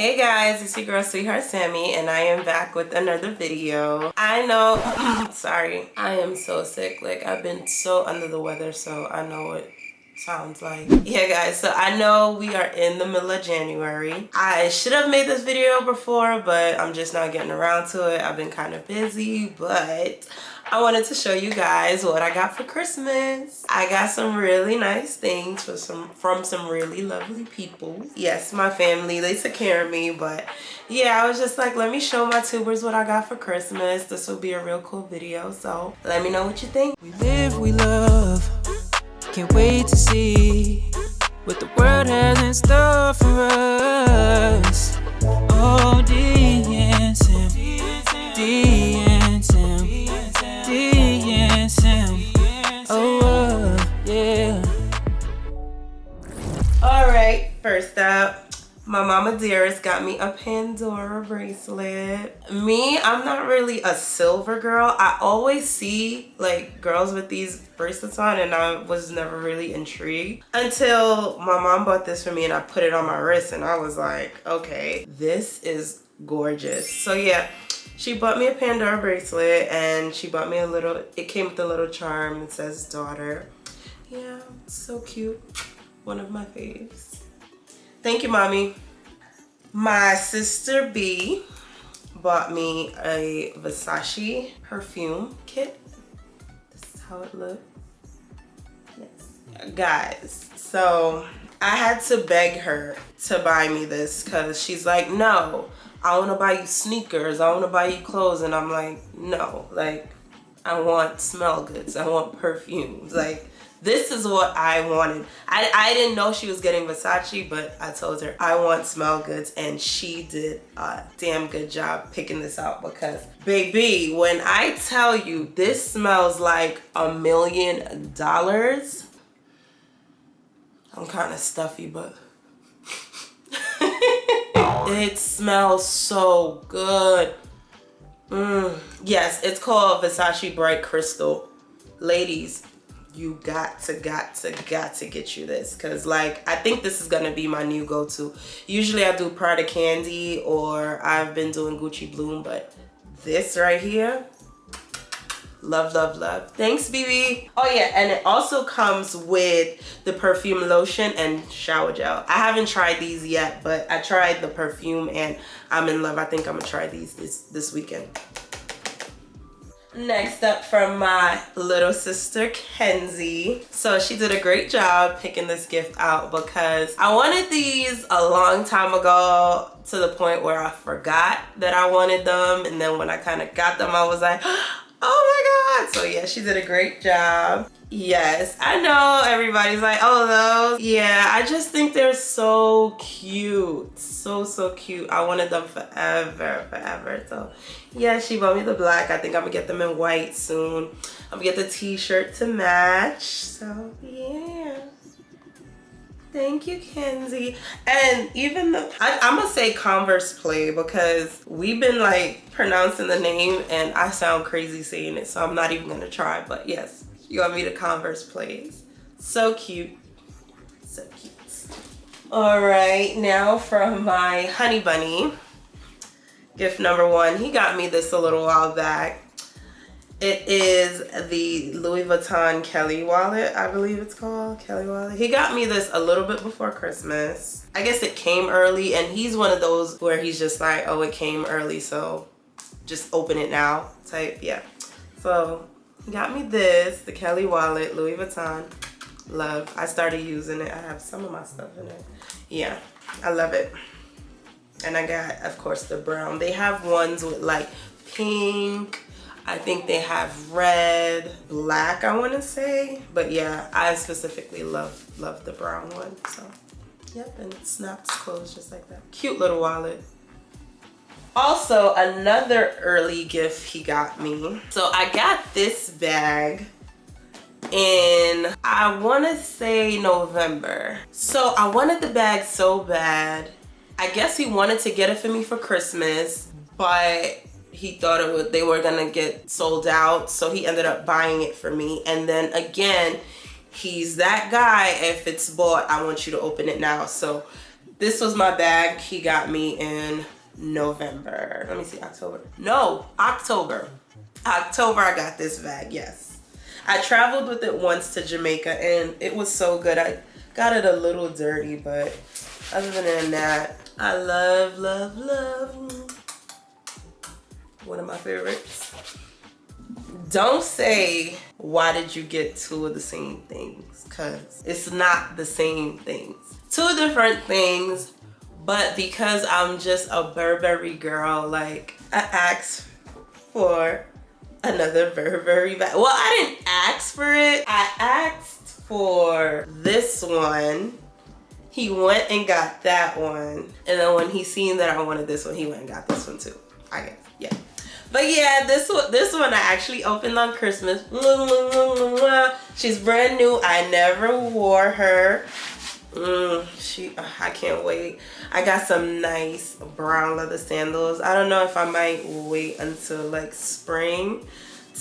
Hey guys, it's your girl Sweetheart Sammy and I am back with another video. I know, sorry, I am so sick. Like I've been so under the weather so I know what sounds like. Yeah guys, so I know we are in the middle of January. I should have made this video before but I'm just not getting around to it. I've been kind of busy but I wanted to show you guys what I got for Christmas. I got some really nice things for some from some really lovely people. Yes, my family, they took care of me, but yeah, I was just like, let me show my tubers what I got for Christmas. This will be a real cool video, so let me know what you think. We live, we love, can't wait to see what the world has in store for us. Oh. Oh, yeah. All right, first up, my mama dearest got me a Pandora bracelet. Me, I'm not really a silver girl. I always see like girls with these bracelets on and I was never really intrigued until my mom bought this for me and I put it on my wrist and I was like, okay, this is gorgeous. So yeah, she bought me a Pandora bracelet and she bought me a little, it came with a little charm that says daughter. Yeah, so cute. One of my faves. Thank you, mommy. My sister B bought me a Versace perfume kit. This is how it looks. Yes. Guys, so I had to beg her to buy me this because she's like, no, I want to buy you sneakers. I want to buy you clothes. And I'm like, no, like, I want smell goods. I want perfumes. Like, this is what I wanted. I, I didn't know she was getting Versace, but I told her I want smell goods and she did a damn good job picking this out because baby, when I tell you this smells like a million dollars, I'm kind of stuffy, but it smells so good. Mm. Yes, it's called Versace Bright Crystal. Ladies, you got to got to got to get you this because like i think this is gonna be my new go-to usually i do prada candy or i've been doing gucci bloom but this right here love love love. Thanks bb oh yeah and it also comes with the perfume lotion and shower gel. I haven't tried these yet but i tried the perfume and i'm in love. I think i'm gonna try these this this weekend. Next up from my little sister, Kenzie. So she did a great job picking this gift out because I wanted these a long time ago to the point where I forgot that I wanted them. And then when I kind of got them, I was like, oh my God. So yeah, she did a great job. Yes, I know everybody's like, oh, those. Yeah, I just think they're so cute. So, so cute. I wanted them forever, forever. So, yeah, she bought me the black. I think I'm gonna get them in white soon. I'm gonna get the t-shirt to match. So, yeah. Thank you, Kenzie. And even the, I, I'm gonna say Converse Play because we've been like pronouncing the name and I sound crazy saying it. So I'm not even gonna try, but yes you want me to Converse Plays. So cute. So cute. All right, now from my honey bunny. Gift number one. He got me this a little while back. It is the Louis Vuitton Kelly wallet, I believe it's called, Kelly wallet. He got me this a little bit before Christmas. I guess it came early and he's one of those where he's just like, oh, it came early, so just open it now type, yeah. So he got me this, the Kelly wallet, Louis Vuitton. Love. I started using it. I have some of my stuff in it. Yeah, I love it. And I got, of course, the brown. They have ones with like pink. I think they have red, black, I want to say. But yeah, I specifically love, love the brown one. So, yep, and it snaps closed just like that. Cute little wallet. Also, another early gift he got me. So I got this bag in, I want to say November. So I wanted the bag so bad. I guess he wanted to get it for me for Christmas, but he thought it would, they were gonna get sold out. So he ended up buying it for me. And then again, he's that guy. If it's bought, I want you to open it now. So This was my bag he got me in November. Let me see, October. No, October. October I got this bag, yes. I traveled with it once to Jamaica and it was so good. I got it a little dirty, but other than that, I love, love, love. One of my favorites. Don't say, why did you get two of the same things? Because it's not the same things. Two different things, but because I'm just a Burberry girl, like I asked for another Burberry bag. Well, I didn't ask for it. I asked for this one. He went and got that one. And then when he seen that I wanted this one, he went and got this one too. I guess, yeah. But yeah, this one, this one I actually opened on Christmas. She's brand new. I never wore her. Mm, she, I can't wait. I got some nice brown leather sandals. I don't know if I might wait until like spring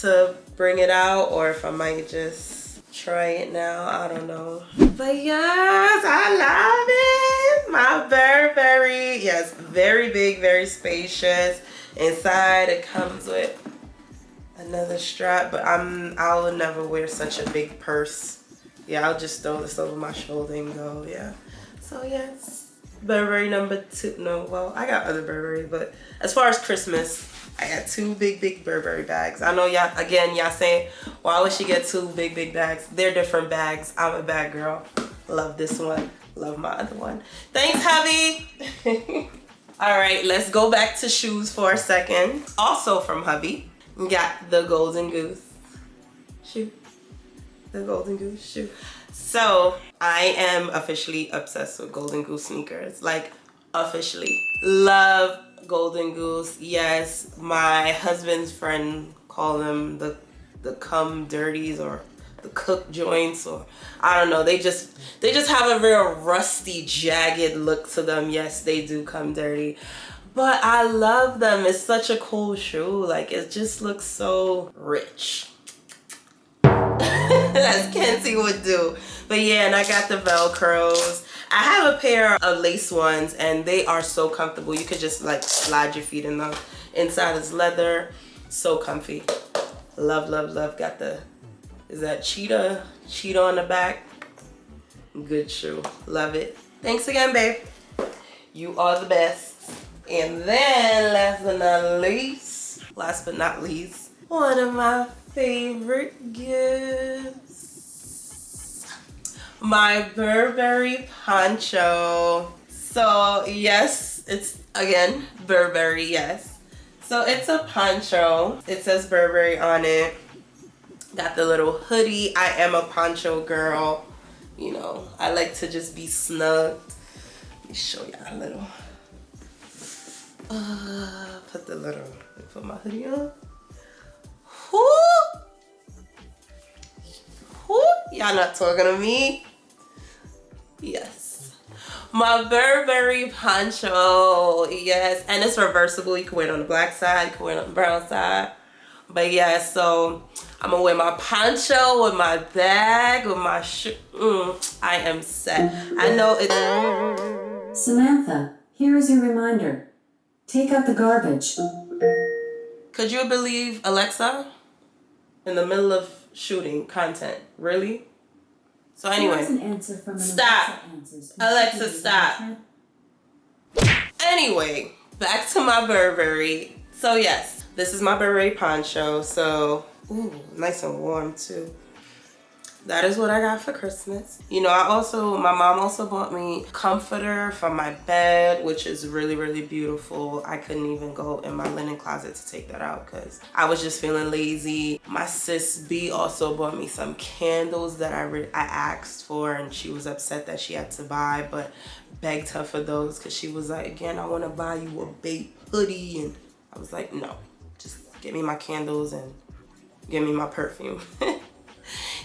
to bring it out or if I might just try it now. I don't know. But yes, I love it. My Burberry. Yes, very big, very spacious. Inside it comes with another strap, but I'm I'll never wear such a big purse yeah, I'll just throw this over my shoulder and go, yeah. So yes, Burberry number two. No, well, I got other Burberry, but as far as Christmas, I got two big, big Burberry bags. I know y'all, again, y'all saying, why would she get two big, big bags? They're different bags. I'm a bag girl. Love this one. Love my other one. Thanks, hubby. All right, let's go back to shoes for a second. Also from hubby, we got the Golden Goose shoe the Golden Goose shoe. So I am officially obsessed with Golden Goose sneakers. Like officially. Love Golden Goose. Yes, my husband's friend call them the the cum dirties or the cook joints or I don't know. They just they just have a real rusty, jagged look to them. Yes, they do come dirty. But I love them. It's such a cool shoe. Like it just looks so rich. as Kenzie would do. But yeah, and I got the Velcros. I have a pair of lace ones and they are so comfortable. You could just like slide your feet in them. Inside is leather. So comfy. Love, love, love. Got the, is that cheetah? Cheetah on the back. Good shoe. Love it. Thanks again, babe. You are the best. And then last but not least, last but not least, one of my favorite gifts. My Burberry poncho. So yes, it's again Burberry, yes. So it's a poncho. It says Burberry on it. Got the little hoodie. I am a poncho girl. You know, I like to just be snug. Let me show y'all a little. Uh, put the little, put my hoodie on. Who? Who? Y'all not talking to me? Yes. My Burberry poncho. Yes. And it's reversible. You can wear it on the black side. You can wear it on the brown side. But yeah, so I'm gonna wear my poncho with my bag, with my shoe. Mm, I am set. I know it's... Samantha, here is your reminder. Take out the garbage. Could you believe Alexa? in the middle of shooting content. Really? So anyway, stop. Alexa, stop. Anyway, back to my Burberry. So yes, this is my beret poncho. So, ooh, nice and warm too that is what I got for Christmas. You know, I also, my mom also bought me comforter for my bed, which is really, really beautiful. I couldn't even go in my linen closet to take that out because I was just feeling lazy. My sis B also bought me some candles that I, I asked for and she was upset that she had to buy, but begged her for those because she was like, again, I want to buy you a BAPE hoodie. And I was like, no, get me my candles and give me my perfume.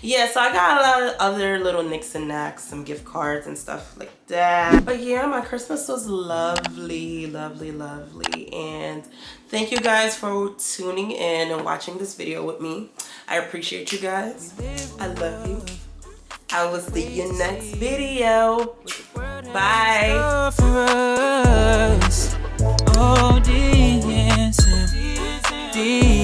yeah so i got a lot of other little nicks and knacks some gift cards and stuff like that. But yeah my christmas was lovely lovely lovely. And thank you guys for tuning in and watching this video with me. I appreciate you guys. I love you. I will see you next video. Bye see